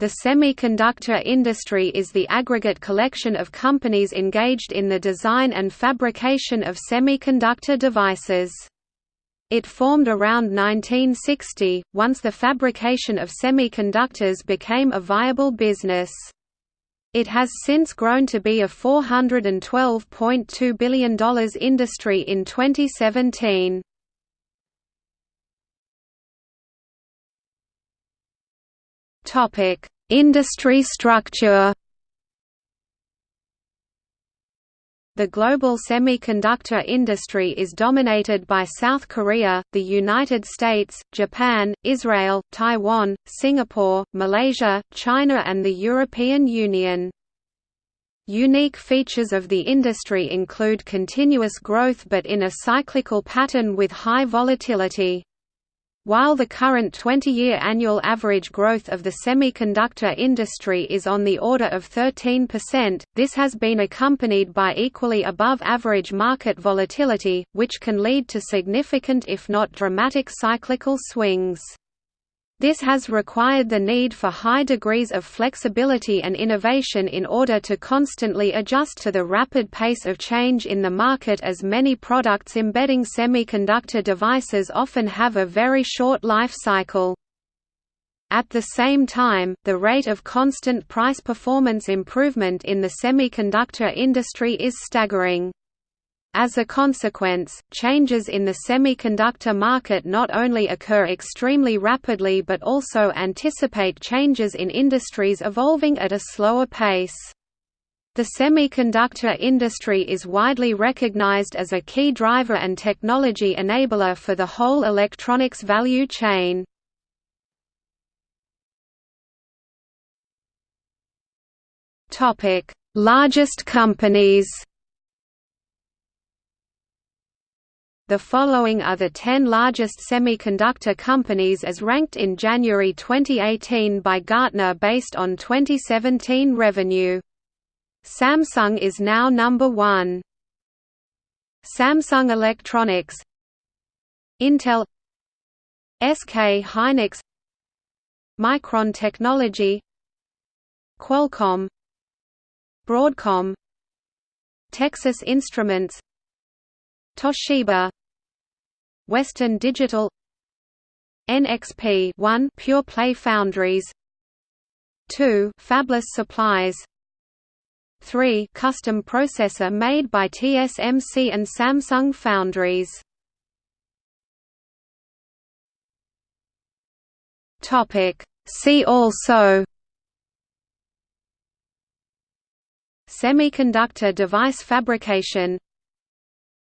The semiconductor industry is the aggregate collection of companies engaged in the design and fabrication of semiconductor devices. It formed around 1960, once the fabrication of semiconductors became a viable business. It has since grown to be a $412.2 billion industry in 2017. Industry structure The global semiconductor industry is dominated by South Korea, the United States, Japan, Israel, Taiwan, Singapore, Malaysia, China and the European Union. Unique features of the industry include continuous growth but in a cyclical pattern with high volatility. While the current 20-year annual average growth of the semiconductor industry is on the order of 13%, this has been accompanied by equally above-average market volatility, which can lead to significant if not dramatic cyclical swings. This has required the need for high degrees of flexibility and innovation in order to constantly adjust to the rapid pace of change in the market as many products embedding semiconductor devices often have a very short life cycle. At the same time, the rate of constant price performance improvement in the semiconductor industry is staggering. As a consequence, changes in the semiconductor market not only occur extremely rapidly but also anticipate changes in industries evolving at a slower pace. The semiconductor industry is widely recognized as a key driver and technology enabler for the whole electronics value chain. Largest companies The following are the 10 largest semiconductor companies as ranked in January 2018 by Gartner based on 2017 revenue. Samsung is now number 1. Samsung Electronics. Intel. SK Hynix. Micron Technology. Qualcomm. Broadcom. Texas Instruments Toshiba Western Digital NXP 1 Pure Play Foundries 2 Fabless Supplies 3 Custom processor made by TSMC and Samsung Foundries. Topic. See also Semiconductor device fabrication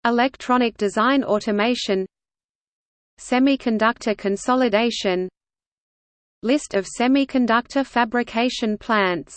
Electronic design automation Semiconductor consolidation List of semiconductor fabrication plants